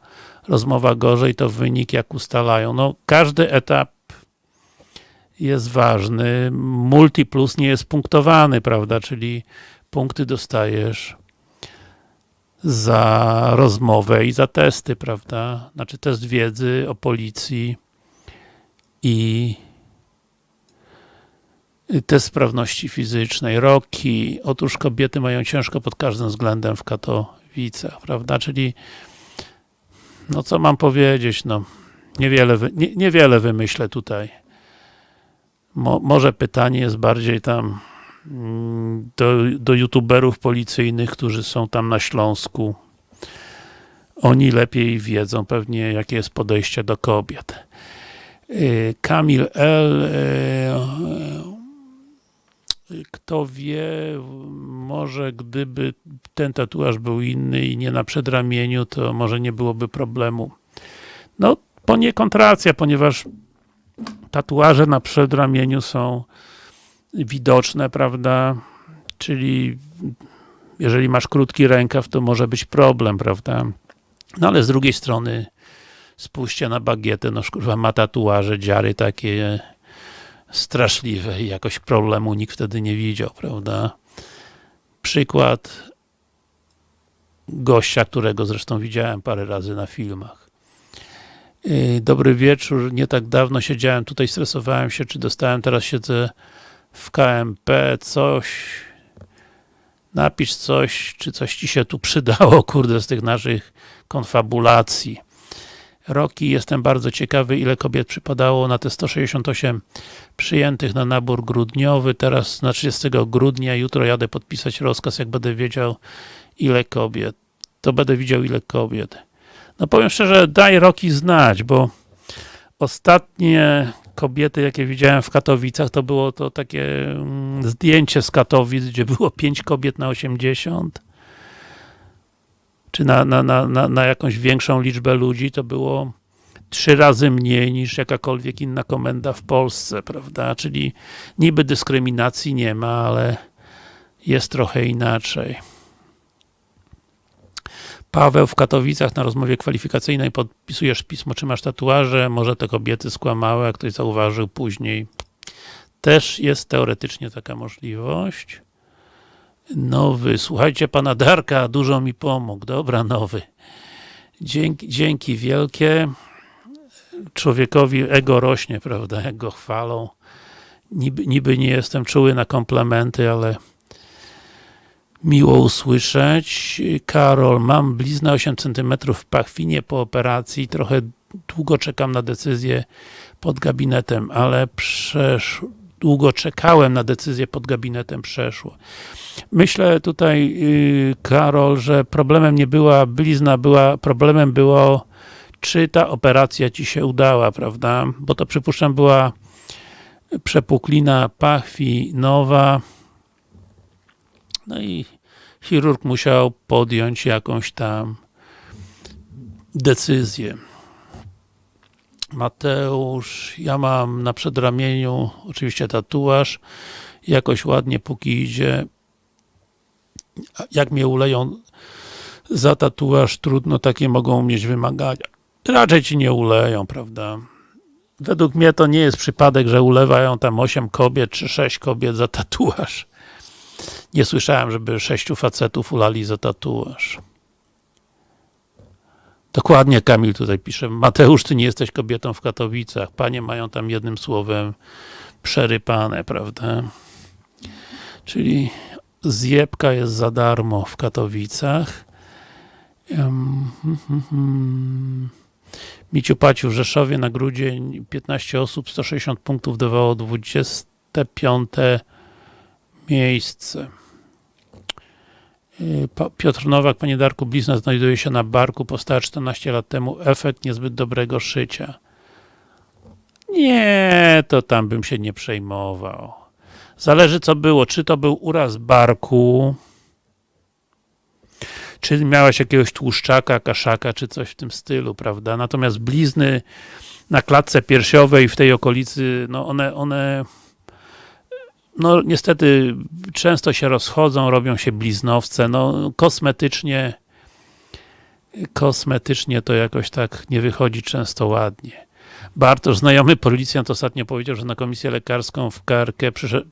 rozmowa gorzej, to wynik jak ustalają? No, każdy etap jest ważny. Multiplus nie jest punktowany, prawda, czyli punkty dostajesz za rozmowę i za testy, prawda, znaczy test wiedzy o policji i test sprawności fizycznej, roki. Otóż kobiety mają ciężko pod każdym względem w Katowicach, prawda, czyli no co mam powiedzieć, no niewiele, nie, niewiele wymyślę tutaj. Mo, może pytanie jest bardziej tam mm, do, do youtuberów policyjnych, którzy są tam na Śląsku oni lepiej wiedzą pewnie, jakie jest podejście do kobiet. Y, Kamil L. y, Kto wie, może gdyby ten tatuaż był inny i nie na przedramieniu, to może nie byłoby problemu. No, poniekąd racja, ponieważ tatuaże na przedramieniu są widoczne, prawda? Czyli jeżeli masz krótki rękaw, to może być problem, prawda? No ale z drugiej strony spójrzcie na bagietę, no kurwa ma tatuaże, dziary takie straszliwe i jakoś problemu nikt wtedy nie widział, prawda? Przykład gościa, którego zresztą widziałem parę razy na filmach. Yy, Dobry wieczór, nie tak dawno siedziałem tutaj, stresowałem się, czy dostałem, teraz siedzę w KMP, coś napisz coś, czy coś ci się tu przydało, kurde, z tych naszych konfabulacji. Roki, jestem bardzo ciekawy, ile kobiet przypadało na te 168 przyjętych na nabór grudniowy, teraz na 30 grudnia, jutro jadę podpisać rozkaz, jak będę wiedział, ile kobiet. To będę widział, ile kobiet. No powiem szczerze, daj Roki znać, bo ostatnie kobiety, jakie widziałem w Katowicach, to było to takie mm, zdjęcie z Katowic, gdzie było 5 kobiet na 80 czy na, na, na, na, na jakąś większą liczbę ludzi, to było trzy razy mniej niż jakakolwiek inna komenda w Polsce, prawda? Czyli niby dyskryminacji nie ma, ale jest trochę inaczej. Paweł w Katowicach na rozmowie kwalifikacyjnej podpisujesz pismo, czy masz tatuaże, może te kobiety skłamały, jak ktoś zauważył później. Też jest teoretycznie taka możliwość. Nowy, słuchajcie pana Darka, dużo mi pomógł. Dobra, nowy. Dzięki, dzięki wielkie. Człowiekowi ego rośnie, prawda, jak go chwalą. Niby, niby nie jestem czuły na komplementy, ale miło usłyszeć. Karol, mam bliznę 8 cm w pachwinie po operacji, trochę długo czekam na decyzję pod gabinetem, ale przesz... długo czekałem na decyzję pod gabinetem, przeszło. Myślę tutaj, yy, Karol, że problemem nie była blizna, była, problemem było czy ta operacja ci się udała, prawda? Bo to przypuszczam była przepuklina pachwi nowa, no i chirurg musiał podjąć jakąś tam decyzję. Mateusz, ja mam na przedramieniu oczywiście tatuaż, jakoś ładnie póki idzie. Jak mnie uleją za tatuaż, trudno, takie mogą mieć wymagania. Raczej ci nie uleją, prawda? Według mnie to nie jest przypadek, że ulewają tam 8 kobiet czy 6 kobiet za tatuaż. Nie słyszałem, żeby sześciu facetów ulali za tatuaż. Dokładnie Kamil tutaj pisze. Mateusz, ty nie jesteś kobietą w Katowicach. Panie mają tam jednym słowem przerypane, prawda? Czyli zjebka jest za darmo w Katowicach. Um. Miciu Paciu w Rzeszowie na grudzień 15 osób, 160 punktów dawało 25 miejsce. Piotr Nowak, Panie Darku, blizna znajduje się na barku, powstała 14 lat temu, efekt niezbyt dobrego szycia. Nie, to tam bym się nie przejmował. Zależy co było, czy to był uraz barku, czy miałeś jakiegoś tłuszczaka, kaszaka, czy coś w tym stylu, prawda? Natomiast blizny na klatce piersiowej w tej okolicy, no one, one no niestety często się rozchodzą, robią się bliznowce, no kosmetycznie kosmetycznie to jakoś tak nie wychodzi często ładnie. Bartosz, znajomy policjant ostatnio powiedział, że na komisję lekarską w KRK przyszedł,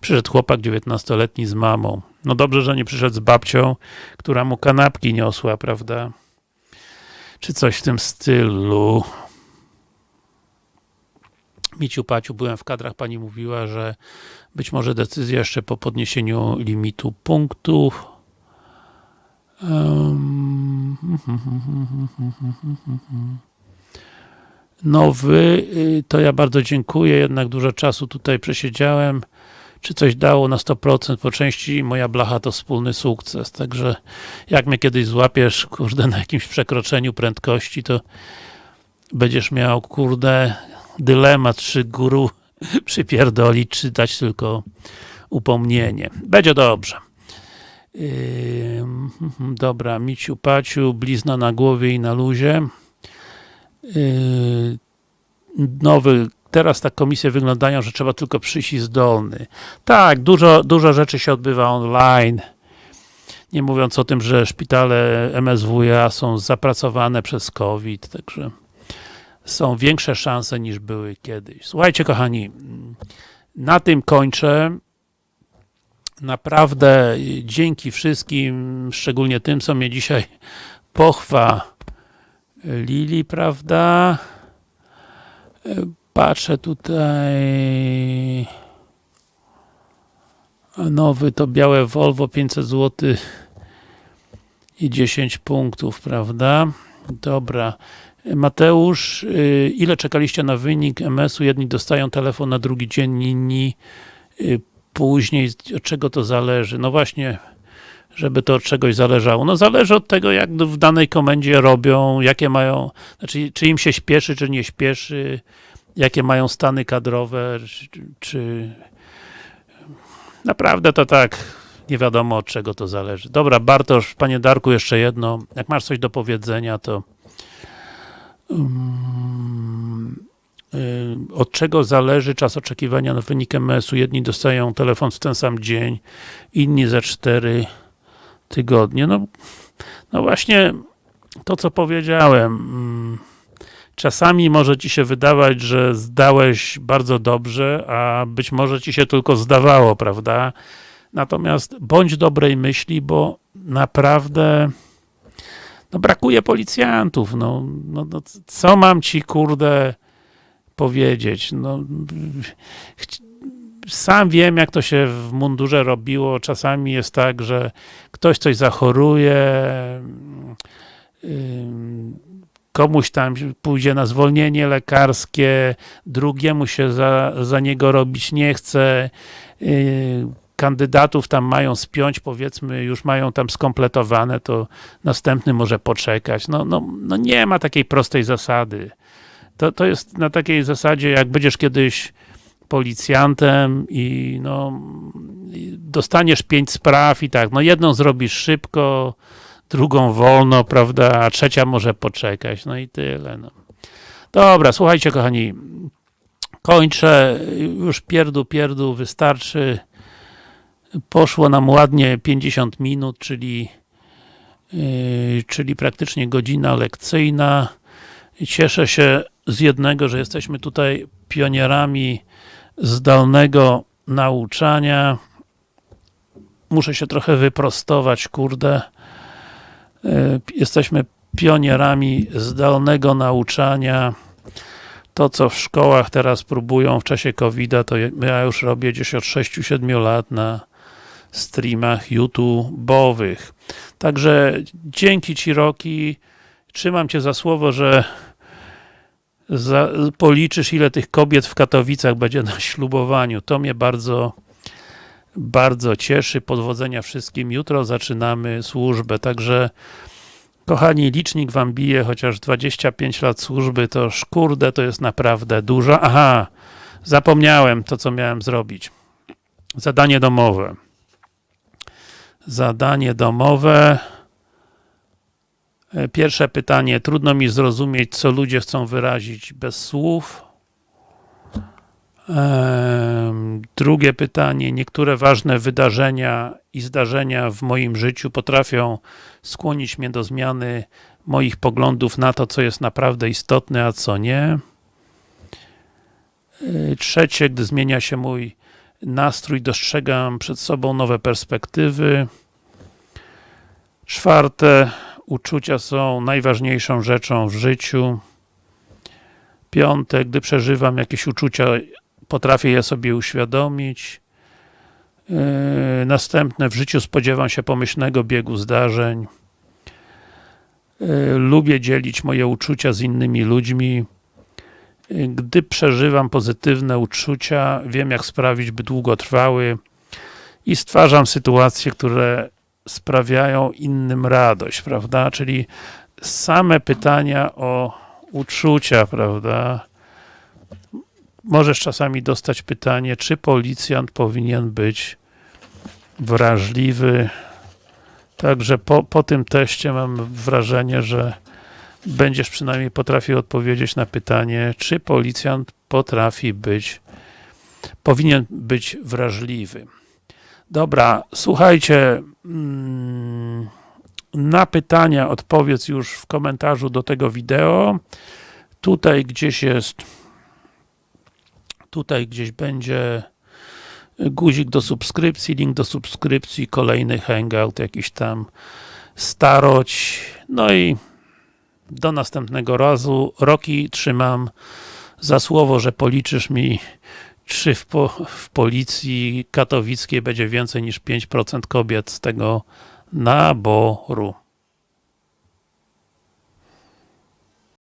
przyszedł chłopak 19-letni z mamą. No dobrze, że nie przyszedł z babcią, która mu kanapki niosła, prawda? Czy coś w tym stylu. Miciu Paciu, byłem w kadrach, pani mówiła, że być może decyzja jeszcze po podniesieniu limitu punktów. Nowy, to ja bardzo dziękuję, jednak dużo czasu tutaj przesiedziałem. czy coś dało na 100%, po części moja blacha to wspólny sukces, także jak mnie kiedyś złapiesz, kurde, na jakimś przekroczeniu prędkości, to będziesz miał, kurde, dylemat, czy guru przypierdolić, czy dać tylko upomnienie. Będzie dobrze. Yy, dobra, Miciu Paciu, blizna na głowie i na luzie. Yy, nowy, teraz tak komisje wyglądają, że trzeba tylko przyjść i zdolny. Tak, dużo, dużo rzeczy się odbywa online. Nie mówiąc o tym, że szpitale MSWiA są zapracowane przez COVID, także są większe szanse niż były kiedyś. Słuchajcie kochani, na tym kończę. Naprawdę dzięki wszystkim, szczególnie tym, co mnie dzisiaj pochwa Lili, prawda? Patrzę tutaj nowy to białe Volvo 500 zł i 10 punktów, prawda? Dobra. Mateusz, y, ile czekaliście na wynik MS-u? Jedni dostają telefon na drugi dzień, inni y, później. Od czego to zależy? No właśnie, żeby to od czegoś zależało. No zależy od tego, jak w danej komendzie robią, jakie mają, znaczy, czy im się śpieszy, czy nie śpieszy, jakie mają stany kadrowe, czy, naprawdę to tak, nie wiadomo od czego to zależy. Dobra, Bartosz, panie Darku, jeszcze jedno. Jak masz coś do powiedzenia, to od czego zależy czas oczekiwania na wynik MS-u? Jedni dostają telefon w ten sam dzień, inni za 4 tygodnie. No, no właśnie to, co powiedziałem. Mm, czasami może ci się wydawać, że zdałeś bardzo dobrze, a być może ci się tylko zdawało, prawda? Natomiast bądź dobrej myśli, bo naprawdę no brakuje policjantów, no, no, no co mam ci, kurde, powiedzieć, no sam wiem, jak to się w mundurze robiło, czasami jest tak, że ktoś coś zachoruje, komuś tam pójdzie na zwolnienie lekarskie, drugiemu się za, za niego robić nie chce, y, kandydatów tam mają spiąć, powiedzmy, już mają tam skompletowane, to następny może poczekać. No, no, no nie ma takiej prostej zasady. To, to jest na takiej zasadzie, jak będziesz kiedyś policjantem i no dostaniesz pięć spraw i tak, no jedną zrobisz szybko, drugą wolno, prawda, a trzecia może poczekać, no i tyle. No. Dobra, słuchajcie kochani, kończę, już pierdu, pierdu, wystarczy. Poszło nam ładnie 50 minut, czyli yy, czyli praktycznie godzina lekcyjna. Cieszę się z jednego, że jesteśmy tutaj pionierami zdalnego nauczania. Muszę się trochę wyprostować, kurde. E, jesteśmy pionierami zdalnego nauczania. To, co w szkołach teraz próbują w czasie covid to ja już robię gdzieś od 6-7 lat na streamach YouTube'owych. Także dzięki Ci Roki, trzymam Cię za słowo, że za, policzysz ile tych kobiet w Katowicach będzie na ślubowaniu. To mnie bardzo bardzo cieszy. Podwodzenia wszystkim. Jutro zaczynamy służbę, także kochani, licznik wam bije, chociaż 25 lat służby to szkurde, to jest naprawdę dużo. Aha, zapomniałem to, co miałem zrobić. Zadanie domowe. Zadanie domowe. E, pierwsze pytanie. Trudno mi zrozumieć, co ludzie chcą wyrazić bez słów. Drugie pytanie. Niektóre ważne wydarzenia i zdarzenia w moim życiu potrafią skłonić mnie do zmiany moich poglądów na to, co jest naprawdę istotne, a co nie. E, trzecie, gdy zmienia się mój nastrój, dostrzegam przed sobą nowe perspektywy. Czwarte, uczucia są najważniejszą rzeczą w życiu. Piąte, gdy przeżywam jakieś uczucia, potrafię je sobie uświadomić. Yy, następne, w życiu spodziewam się pomyślnego biegu zdarzeń. Yy, lubię dzielić moje uczucia z innymi ludźmi. y, gdy przeżywam pozytywne uczucia, wiem jak sprawić, by długo trwały i stwarzam sytuacje, które sprawiają innym radość, prawda? Czyli same pytania o uczucia, prawda? Możesz czasami dostać pytanie, czy policjant powinien być wrażliwy. Także po, po tym teście mam wrażenie, że będziesz przynajmniej potrafił odpowiedzieć na pytanie, czy policjant potrafi być, powinien być wrażliwy. Dobra, słuchajcie, mm, na pytania odpowiedz już w komentarzu do tego wideo. Tutaj gdzieś jest, tutaj gdzieś będzie guzik do subskrypcji, link do subskrypcji, kolejny hangout, jakiś tam staroć, no i do następnego razu. Roki trzymam za słowo, że policzysz mi czy w, po, w policji katowickiej będzie więcej niż 5% kobiet z tego naboru.